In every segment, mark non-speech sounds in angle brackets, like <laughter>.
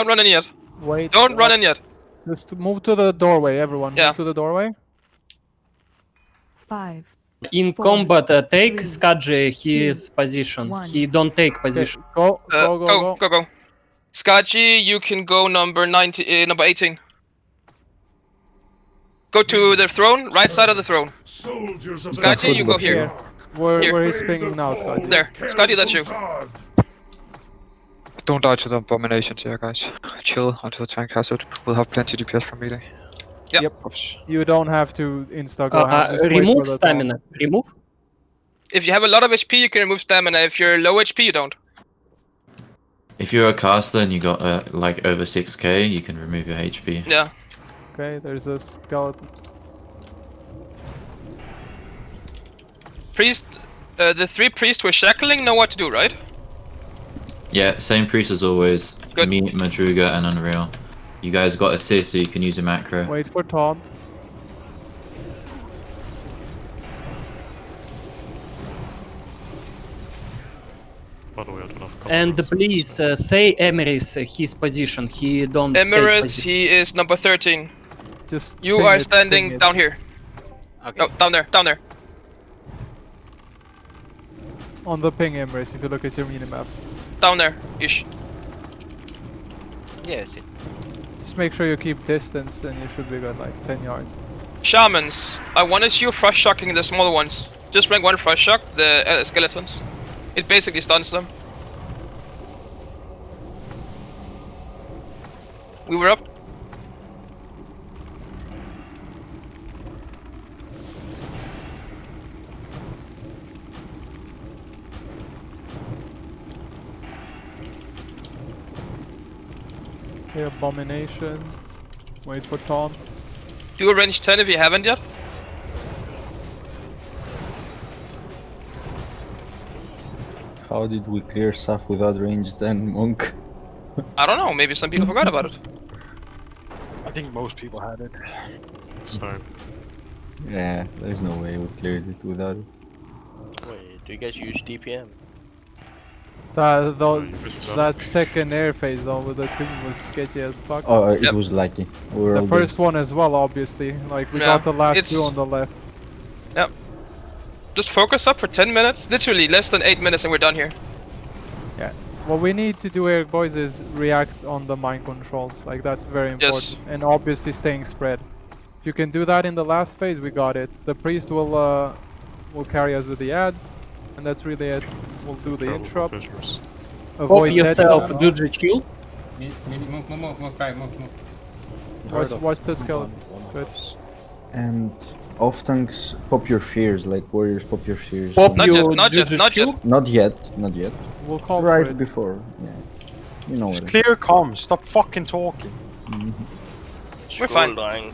Don't run in yet. Wait. Don't run uh, in yet. Just move to the doorway, everyone. Yeah. Move to the doorway. Five. In Four, combat, uh, take three, Skadji two, his position. one. He don't take Okay, position. Go, Uh, go, go, go, go. go, go. Skaji, you can go number 90, uh, number 18. Go to the throne, right side of the throne. Soldiers of Skaji, you go Here. here. Where, Here. where he's pinging now, Scott? There. Skaji, that's you. Don't die to the abominations here, guys. Chill until the tank has it. We'll have plenty DPS from melee. Yep. Yep. You don't have to insta Uh, go. uh, just remove the stamina. Remove. If you have a lot of HP, you can remove stamina. If you're low HP, you don't. If you're a caster and you got uh, like over 6k, you can remove your HP. Yeah. Okay, there's a skeleton. Priest, uh, the three priests were shackling know what to do, right? Yeah, same priest as always. Good. Me, Madruga, and Unreal. You guys got a assist, so you can use a macro. Wait for taunt. And please uh, say Emery's uh, his position. He don't. take Emirates, he is number 13. Just. You are it, standing down here. Okay. No, down there, down there. on the ping Emirates if you look at your minimap. Down there, ish. Yeah, I see. Just make sure you keep distance and you should be good, like 10 yards. Shamans, I want wanted you frost shocking the smaller ones. Just rank one frost shock, the uh, skeletons. It basically stuns them. We were up. Okay, abomination. Wait for Tom. Do a range 10 if you haven't yet. How did we clear stuff without range 10, Monk? I don't know, maybe some people forgot about it. I think most people had it. So Yeah, there's no way we cleared it without it. Wait, do you guys use DBM? That, though, you push yourself. that second air phase though with the thing was sketchy as fuck. Oh, uh, it Yep. was lucky. We the all first one as well, obviously. Like, we Yeah, got the last two on the left. Yep. Just focus up for 10 minutes. Literally less than 8 minutes and we're done here. Yeah. What we need to do here, boys, is react on the mind controls. Like, that's very important. Yes. And obviously staying spread. If you can do that in the last phase, we got it. The priest will, uh, will carry us with the ads. And that's really it. We'll do the interrupt. Visuals. Pop Avoid dead yourself, zone. Juju chill. Maybe move, move, move, move, right, move, move. Watch, watch the skeleton. Good. And off tanks, pop your fears, like warriors pop your fears. Pop Not you, yet, not yet, not yet. Not yet, not yet. We'll call right for it. before, yeah. You know Just what. clear comms. Stop fucking talking. Mhm. We're fine. Dying.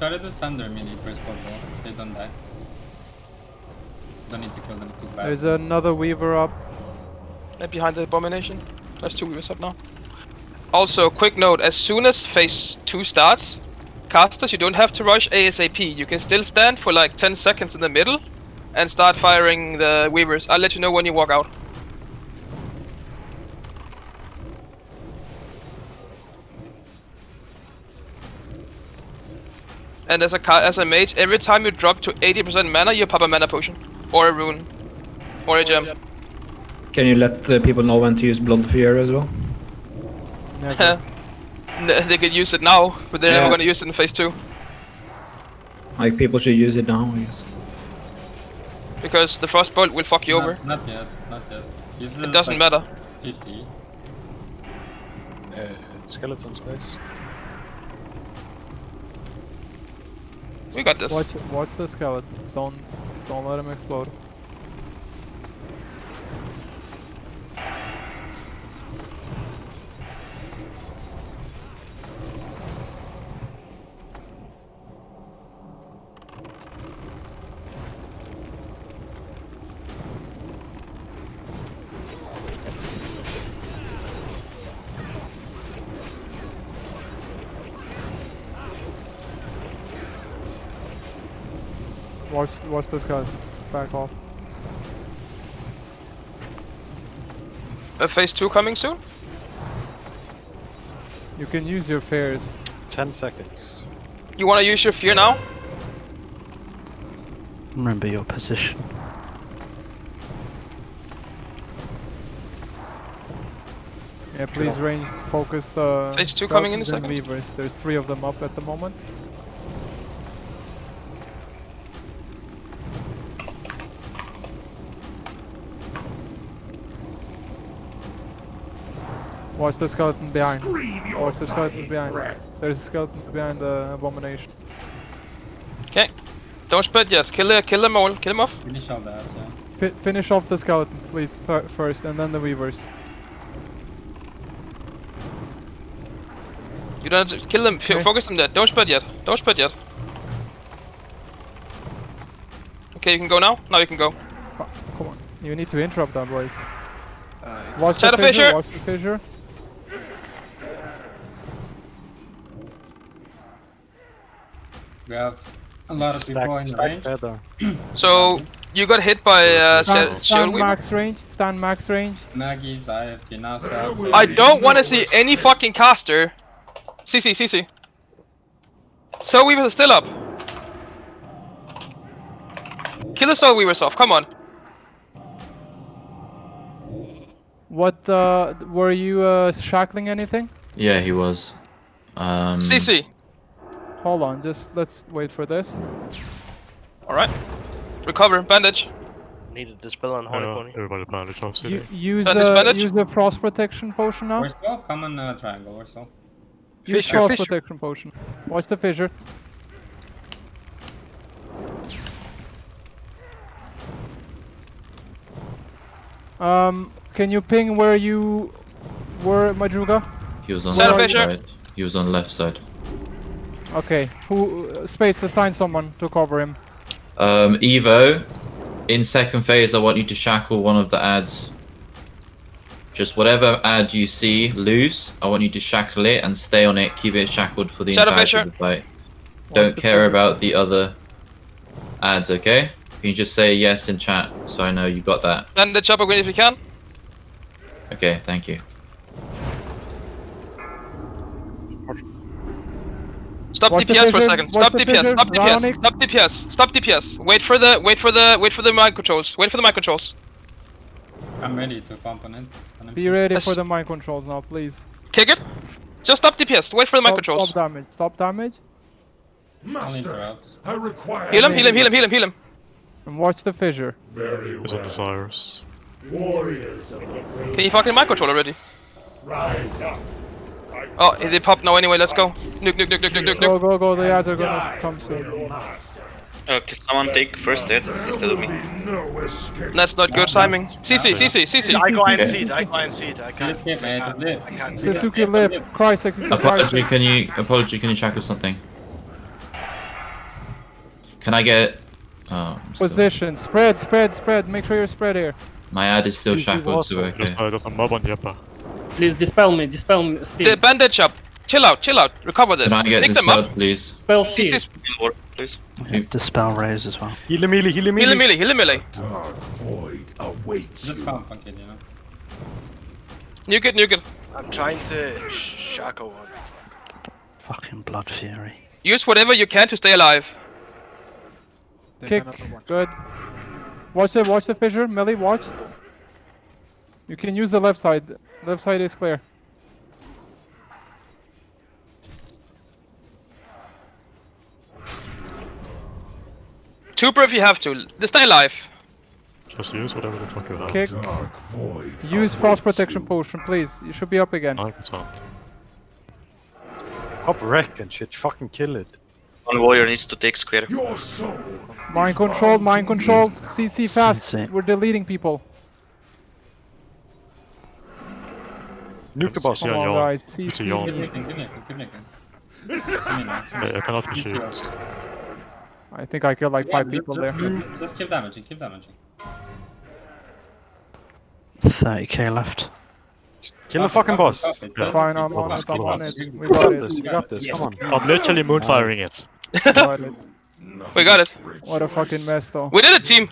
Just try to do Sunder mini first for ball, they don't die. Don't need to kill them too fast. There's another weaver up. Right behind the abomination. There's two weavers up now. Also, quick note, as soon as phase 2 starts, casters, you don't have to rush ASAP. You can still stand for like 10 seconds in the middle and start firing the weavers. I'll let you know when you walk out. And as a as a mage, every time you drop to 80% mana, you pop a mana potion. Or a rune. Or a gem. Can you let the people know when to use Blood Fury as well? Never. <laughs> They could use it now, but they're Yeah. never gonna use it in phase 2. Like people should use it now, I guess. Because the frostbolt will fuck you over. Not yet, not yet. Use It doesn't matter. 50. Uh, skeleton space. We got this. Watch, watch the skeleton. Don't, don't let him explode. Watch, watch this guy. Back off. Uh, phase two coming soon. You can use your fears. 10 seconds. You want to use your fear now? Remember your position. Yeah, please range focus the. Phase two coming in a second. Weavers. There's three of them up at the moment. Watch the skeleton behind. Watch the skeleton behind. There's a skeleton behind the abomination. Okay. Don't spread yet. Kill the, kill them all. Kill them off. Finish all that, yeah. Fi finish off the skeleton, please, fir- first, and then the weavers. You don't have to kill them. F- Okay. Focus them there. Don't spread yet. Don't spread yet. Okay, you can go now. Now you can go. Come on, you need to interrupt that, boys. Uh, watch Shadow the fissure. fissure! Watch the fissure. We have a lot of people in Stack, range. better. So you got hit by uh, Stand, stand max range. Stand max range. Maggie's, IFP, NASA. I don't want to see any fucking caster. CC, CC. Soul Weavers are still up. Kill the Soul Weavers off, come on. What uh, were you uh, shackling anything? Yeah, he was. Um, CC. Hold on, just let's wait for this. Alright. Recover, bandage. Needed to dispel on Horny Pony. everybody bandage off U- use Bandage, the bandage. use the frost protection potion now. We're still common uh, triangle, we're still. Use Fissure, frost fissure. protection potion. Watch the fissure. Um, can you ping where you were, Madruga? He was on Shadow left side. He was on left side. Okay. Who? Uh, space. Assign someone to cover him. Um, Evo, in second phase, I want you to shackle one of the ads. Just whatever ad you see loose, I want you to shackle it and stay on it. Keep it shackled for the Shadow entirety fissure. of the fight. Don't the care fissure. about the other ads, okay? Can you just say yes in chat so I know you got that? Bandage up again if you can. Okay, thank you. Stop Watch DPS for a fissure, second. watch Stop DPS. Stop DPS. Stop DPS. Stop DPS. Wait for the wait for the wait for the mind controls. Wait for the mind controls. I'm ready to pump component. Be ready Yes. for the mind controls now, please. Kick it. Just stop DPS. Wait for the mind controls. stop damage. Stop damage. Master, I'll interrupt. Heal him, heal him, heal him, heal him, heal him. And watch the fissure. Is it desirous? Can you fucking mind control already? Oh, they pop now anyway, let's go. Nuke, nuke, nuke, nuke, nuke, nuke, Go, nuke. go, go. The ads are gonna come soon. Uh, can someone take first aid instead of me? That's not good timing. CC, CC, CC. I go and see it, I go and see it. I can't. Let's I can't, live. I can't see it. Suzuki lip. Crysex. It's Apology, can you apology? Can you shackle something? Can I get? Oh, I'm still- Position. Spread, spread, spread. Make sure you're spread here. my ad is still CC shackled, so was- okay. there's a mob on Jeppe. Please dispel me, dispel me, The speed. bandage up. Chill out, chill out. Recover this. Can I get Pick this them up. spelled, please? Dispel fear. CC's. More, please. Dispel raise as well. Heal him, melee, heal him, Heal him, heal melee, heal him, melee. Just comp kid, you know. Nuke it, nuke it. I'm trying to shackle one. Fucking blood fury. Use whatever you can to stay alive. Kick. Good. Watch the watch the fissure. Millie. watch. You can use the left side. Left side is clear. Trooper if you have to. Stay alive. Just use whatever the fuck you have. Kick. Use frost protection potion, please. You should be up again. 9%. Hop wreck and shit, fucking kill it. One warrior needs to take square. Mind control, mind control. CC fast. We're deleting people. Nuke the boss, Come yeah, on, yawn. guys. It's a yawn. Give Nick, give Nick, give Nick. Give me now. I, <laughs> I cannot be shielded. I think I killed like Yeah, five just- people just, there. Just, just keep damaging, keep damaging. 30k left. Kill the fucking boss. It's Yeah. Fine, I'm on it. I'm on it. We got got it. this, you got this, Yes. come on. I'm literally moonfiring it. It. We got it. What a fucking mess, though. We did it, team.